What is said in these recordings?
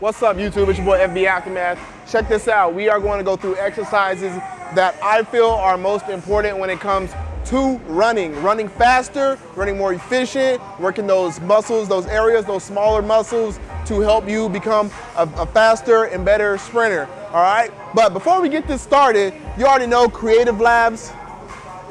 What's up, YouTube? It's your boy FB Aftermath. Check this out. We are going to go through exercises that I feel are most important when it comes to running. Running faster, running more efficient, working those muscles, those areas, those smaller muscles to help you become a, a faster and better sprinter. All right? But before we get this started, you already know Creative Labs,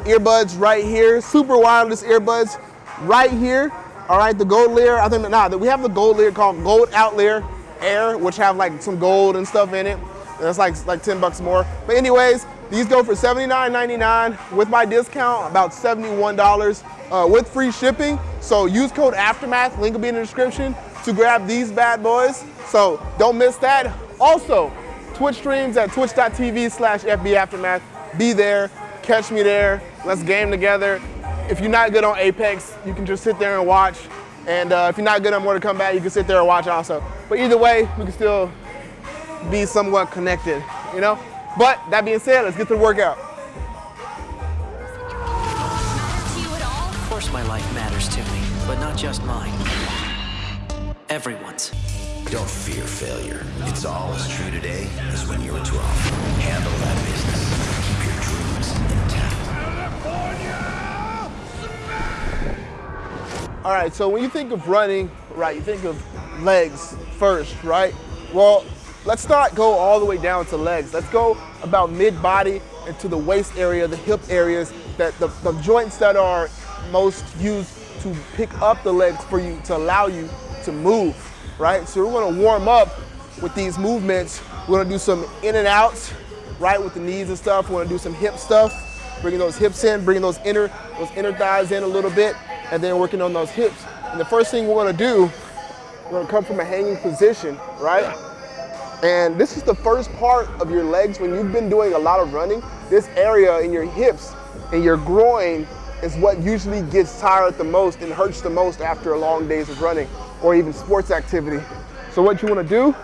earbuds right here, super wireless earbuds right here. All right, the gold layer, I think, nah, we have the gold layer called Gold Outlier Air, which have like some gold and stuff in it. That's like, like 10 bucks more. But anyways, these go for $79.99 with my discount, about $71 uh, with free shipping. So use code Aftermath, link will be in the description to grab these bad boys. So don't miss that. Also, Twitch streams at twitch.tv slash FB Aftermath. Be there, catch me there, let's game together. If you're not good on Apex, you can just sit there and watch. And uh, if you're not good on come back, you can sit there and watch also. But either way, we can still be somewhat connected, you know? But that being said, let's get to the workout. Of course my life matters to me, but not just mine. Everyone's. Don't fear failure. It's all as true today as when you were 12. Handle that All right, so when you think of running, right, you think of legs first, right? Well, let's not go all the way down to legs. Let's go about mid-body into the waist area, the hip areas, that the, the joints that are most used to pick up the legs for you, to allow you to move, right? So we're gonna warm up with these movements. We're gonna do some in and outs, right, with the knees and stuff. We're gonna do some hip stuff, bringing those hips in, bringing those inner, those inner thighs in a little bit, and then working on those hips. And the first thing we're gonna do, we're gonna come from a hanging position, right? And this is the first part of your legs when you've been doing a lot of running. This area in your hips and your groin is what usually gets tired the most and hurts the most after a long days of running or even sports activity. So what you wanna do,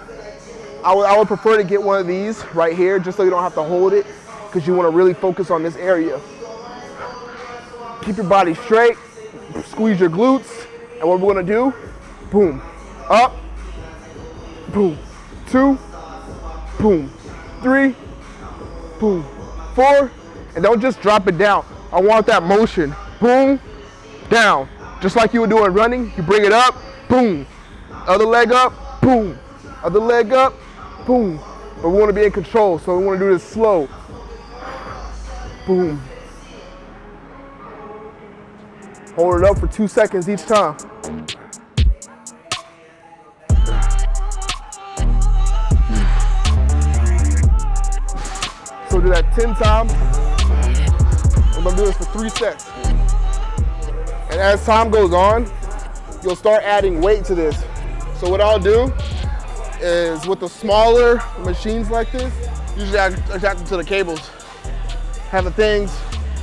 I would, I would prefer to get one of these right here just so you don't have to hold it because you wanna really focus on this area. Keep your body straight, squeeze your glutes, and what we're gonna do, boom, up, boom, two, boom, three, boom, four, and don't just drop it down. I want that motion, boom, down. Just like you were doing running, you bring it up, boom. Other leg up, boom. Other leg up, boom. But we wanna be in control, so we wanna do this slow. Boom. Hold it up for two seconds each time. So do that 10 times. I'm gonna do this for three sets. And as time goes on, you'll start adding weight to this. So what I'll do is with the smaller machines like this, usually I attach them to the cables. Have the things,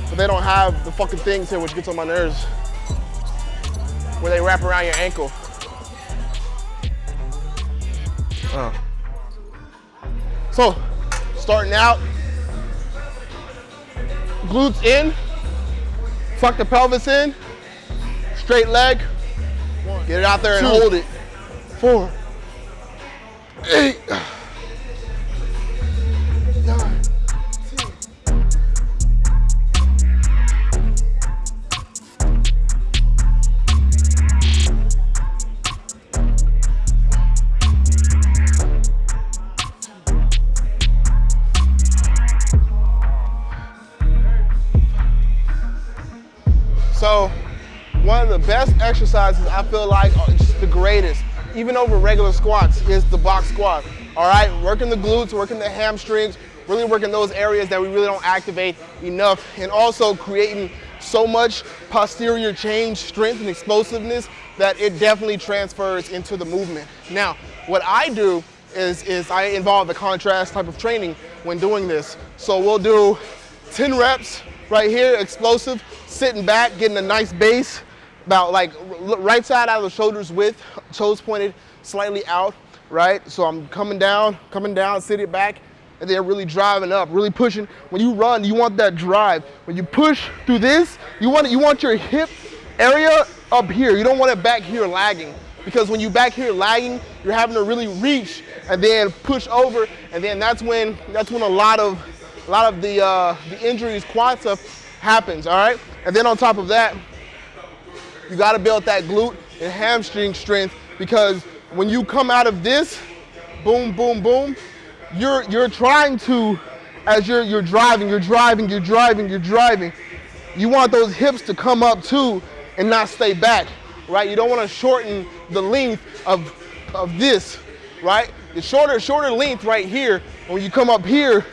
but they don't have the fucking things here, which gets on my nerves. Where they wrap around your ankle. Uh. So, starting out, glutes in, tuck the pelvis in, straight leg, get it out there and hold it. Four, eight, best exercises I feel like are just the greatest, even over regular squats, is the box squat. All right, working the glutes, working the hamstrings, really working those areas that we really don't activate enough, and also creating so much posterior chain strength and explosiveness that it definitely transfers into the movement. Now, what I do is, is I involve the contrast type of training when doing this. So we'll do 10 reps right here, explosive, sitting back, getting a nice base, about like right side out of the shoulders width, toes pointed slightly out, right? So I'm coming down, coming down, sitting back, and then really driving up, really pushing. When you run, you want that drive. When you push through this, you want you want your hip area up here. You don't want it back here lagging. Because when you back here lagging, you're having to really reach and then push over, and then that's when that's when a lot of a lot of the uh, the injuries, quad stuff happens. All right, and then on top of that, you got to build that glute and hamstring strength because when you come out of this, boom, boom, boom, you're you're trying to, as you're you're driving, you're driving, you're driving, you're driving. You want those hips to come up too and not stay back, right? You don't want to shorten the length of of this, right? The shorter shorter length right here. When you come up here,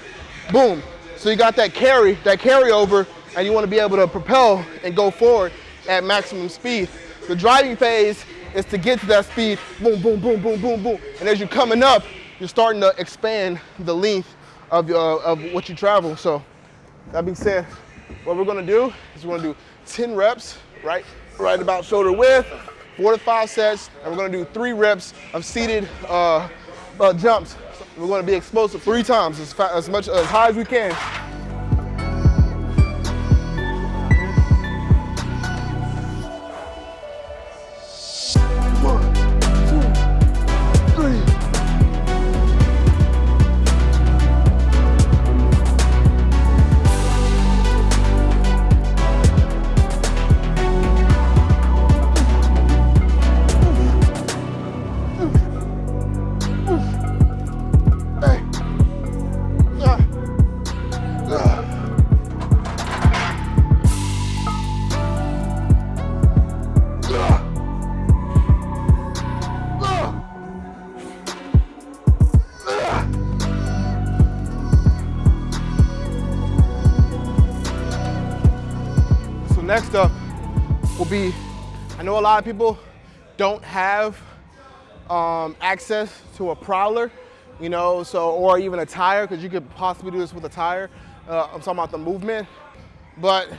boom. So you got that carry, that carryover, and you want to be able to propel and go forward at maximum speed. The driving phase is to get to that speed, boom, boom, boom, boom, boom, boom. And as you're coming up, you're starting to expand the length of, uh, of what you travel. So that being said, what we're gonna do is we're gonna do 10 reps, right? Right about shoulder width, four to five sets, and we're gonna do three reps of seated uh, uh, jumps. We're gonna be explosive three times, as, as much as high as we can. Next up will be, I know a lot of people don't have um, access to a prowler, you know, so, or even a tire, because you could possibly do this with a tire. Uh, I'm talking about the movement. But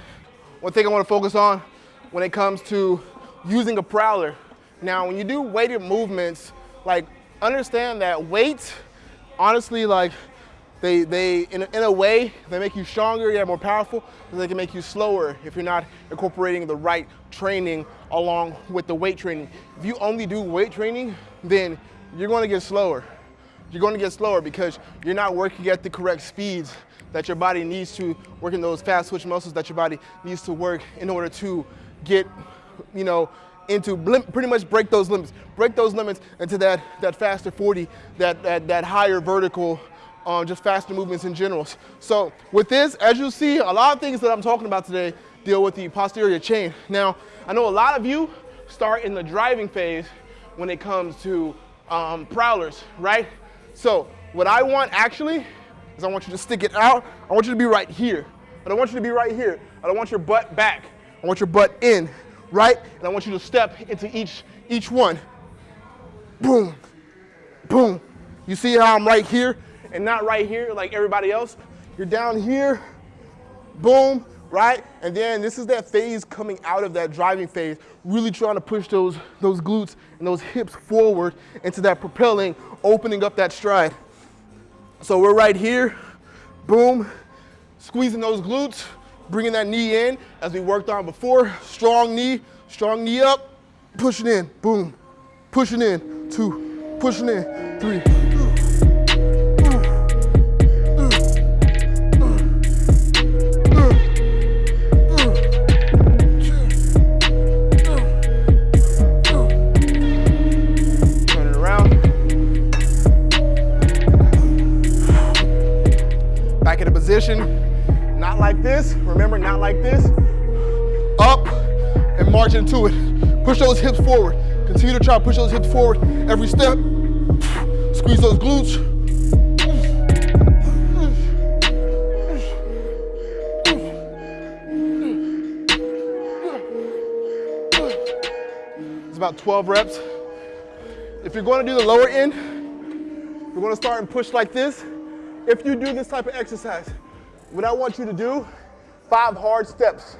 one thing I want to focus on when it comes to using a prowler. Now, when you do weighted movements, like understand that weight, honestly, like they, they in, a, in a way, they make you stronger, you're more powerful, but they can make you slower if you're not incorporating the right training along with the weight training. If you only do weight training, then you're gonna get slower. You're gonna get slower because you're not working at the correct speeds that your body needs to, working those fast twitch muscles that your body needs to work in order to get, you know, into pretty much break those limits, break those limits into that, that faster 40, that, that, that higher vertical um, just faster movements in general. So with this, as you see, a lot of things that I'm talking about today deal with the posterior chain. Now, I know a lot of you start in the driving phase when it comes to um, prowlers, right? So what I want actually is I want you to stick it out. I want you to be right here. I don't want you to be right here. I don't want your butt back. I want your butt in, right? And I want you to step into each, each one. Boom, boom. You see how I'm right here? And not right here like everybody else. You're down here, boom, right? And then this is that phase coming out of that driving phase, really trying to push those, those glutes and those hips forward into that propelling, opening up that stride. So we're right here, boom, squeezing those glutes, bringing that knee in as we worked on before. Strong knee, strong knee up, pushing in, boom, pushing in, two, pushing in, three. Try to push those hips forward every step. Squeeze those glutes. It's about 12 reps. If you're going to do the lower end, you're going to start and push like this. If you do this type of exercise, what I want you to do, five hard steps.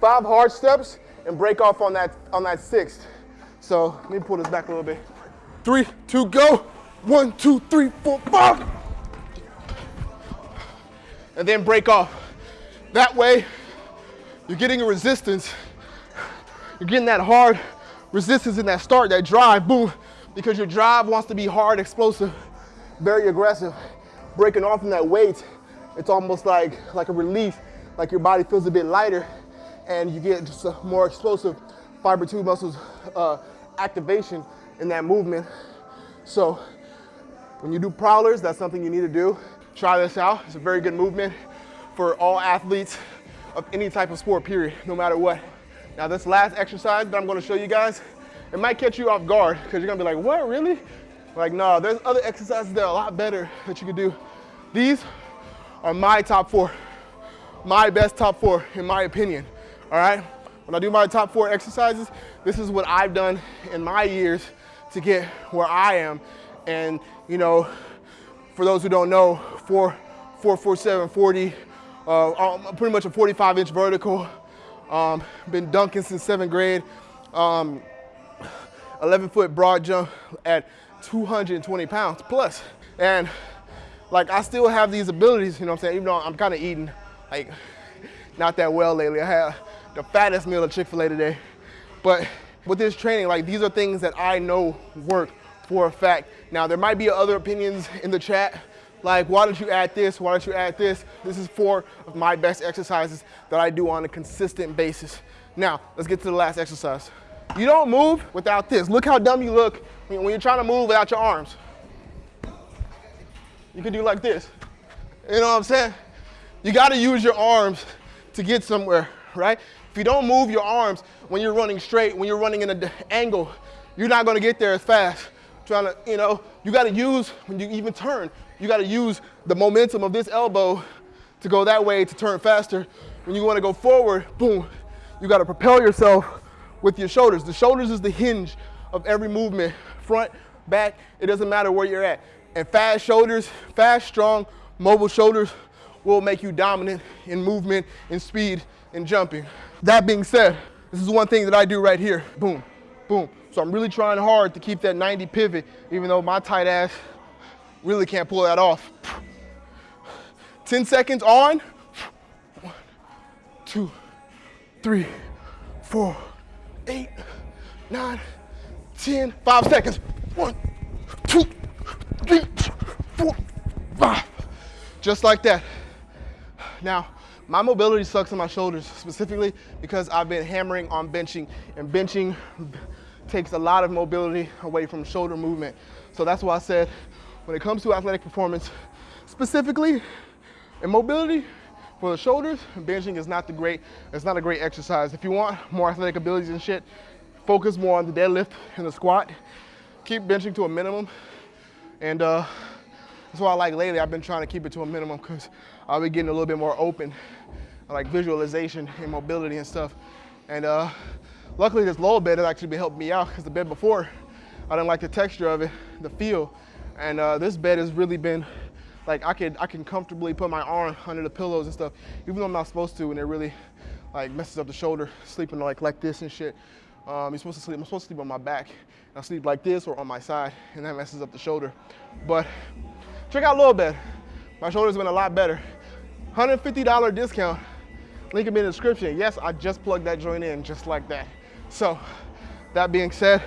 Five hard steps and break off on that, on that sixth. So let me pull this back a little bit. Three, two, go. One, two, three, four, five. And then break off. That way, you're getting a resistance. You're getting that hard resistance in that start, that drive, boom, because your drive wants to be hard, explosive, very aggressive. Breaking off from that weight, it's almost like, like a relief, like your body feels a bit lighter and you get just more explosive fiber two muscles uh, activation in that movement. So when you do prowlers, that's something you need to do. Try this out. It's a very good movement for all athletes of any type of sport, period, no matter what. Now this last exercise that I'm gonna show you guys, it might catch you off guard because you're gonna be like, what, really? Like, no, there's other exercises that are a lot better that you can do. These are my top four, my best top four in my opinion, all right? When I do my top four exercises, this is what I've done in my years to get where I am. And, you know, for those who don't know, four, four, four, seven, 40, uh, um, pretty much a 45 inch vertical. Um, been dunking since seventh grade. Um, 11 foot broad jump at 220 pounds plus. And like I still have these abilities, you know what I'm saying? Even though I'm kind of eating like not that well lately. I had the fattest meal at Chick-fil-A today. But with this training, like these are things that I know work for a fact. Now there might be other opinions in the chat, like why don't you add this, why don't you add this? This is four of my best exercises that I do on a consistent basis. Now, let's get to the last exercise. You don't move without this. Look how dumb you look when you're trying to move without your arms. You can do like this. You know what I'm saying? You gotta use your arms to get somewhere, right? If you don't move your arms when you're running straight, when you're running in an angle, you're not gonna get there as fast. Trying to, you know, you gotta use, when you even turn, you gotta use the momentum of this elbow to go that way to turn faster. When you wanna go forward, boom, you gotta propel yourself with your shoulders. The shoulders is the hinge of every movement, front, back, it doesn't matter where you're at. And fast shoulders, fast, strong, mobile shoulders will make you dominant in movement, in speed, in jumping. That being said, this is one thing that I do right here. Boom, boom. So I'm really trying hard to keep that 90 pivot, even though my tight ass really can't pull that off. 10 seconds on. One, two, three, four, eight, nine, 10, five seconds. One, two, three, four, five. Just like that. Now, my mobility sucks in my shoulders specifically because I've been hammering on benching and benching takes a lot of mobility away from shoulder movement. So that's why I said when it comes to athletic performance, specifically in mobility for the shoulders, benching is not the great, it's not a great exercise. If you want more athletic abilities and shit, focus more on the deadlift and the squat. Keep benching to a minimum. And uh, that's why I like lately, I've been trying to keep it to a minimum because I'll be getting a little bit more open, like visualization and mobility and stuff. And uh, luckily this lower bed has actually been helping me out because the bed before, I didn't like the texture of it, the feel. And uh, this bed has really been like I can I can comfortably put my arm under the pillows and stuff, even though I'm not supposed to, and it really like messes up the shoulder, sleeping like like this and shit. Um, you're supposed to sleep. I'm supposed to sleep on my back. I sleep like this or on my side, and that messes up the shoulder. But check out Low Bed. My shoulder's been a lot better. $150 discount. Link in the description. Yes, I just plugged that joint in just like that. So that being said,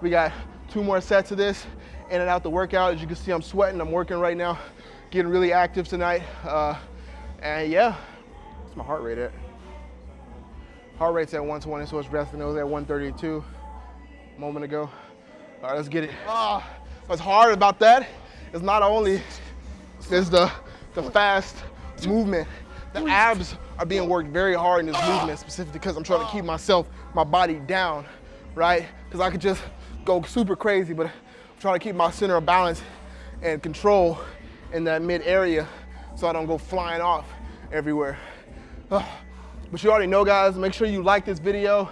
we got two more sets of this in and out the workout. As you can see, I'm sweating. I'm working right now, getting really active tonight. Uh, and yeah, what's my heart rate at? Heart rate's at 120, so it's resting. It was at 132 a moment ago. All right, let's get it. Oh, what's hard about that is not only is the, the fast movement, the abs are being worked very hard in this movement, specifically because I'm trying to keep myself, my body down, right? Because I could just go super crazy, but I'm trying to keep my center of balance and control in that mid area so I don't go flying off everywhere. But you already know, guys, make sure you like this video.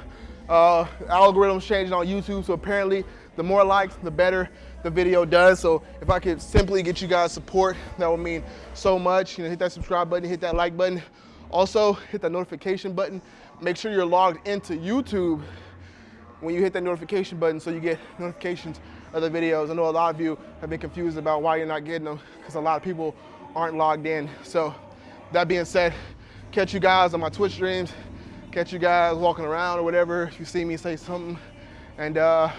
Uh, algorithm's changing on YouTube, so apparently the more likes, the better the video does. So if I could simply get you guys support, that would mean so much. You know, hit that subscribe button, hit that like button. Also, hit that notification button. Make sure you're logged into YouTube when you hit that notification button so you get notifications of the videos. I know a lot of you have been confused about why you're not getting them because a lot of people aren't logged in. So that being said, catch you guys on my Twitch streams, catch you guys walking around or whatever. If you see me say something, and uh,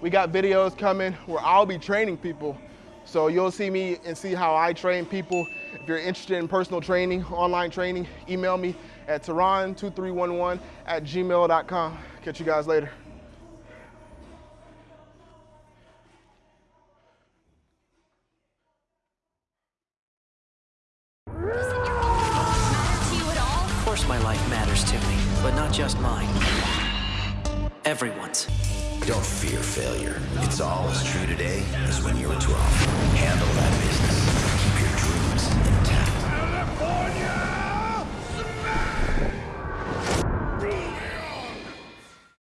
we got videos coming where I'll be training people. So you'll see me and see how I train people. If you're interested in personal training, online training, email me at tehran2311 at gmail.com. Catch you guys later. Of course my life matters to me, but not just mine. Everyone's. Don't fear failure. It's all as true today as when you were 12. Handle that business.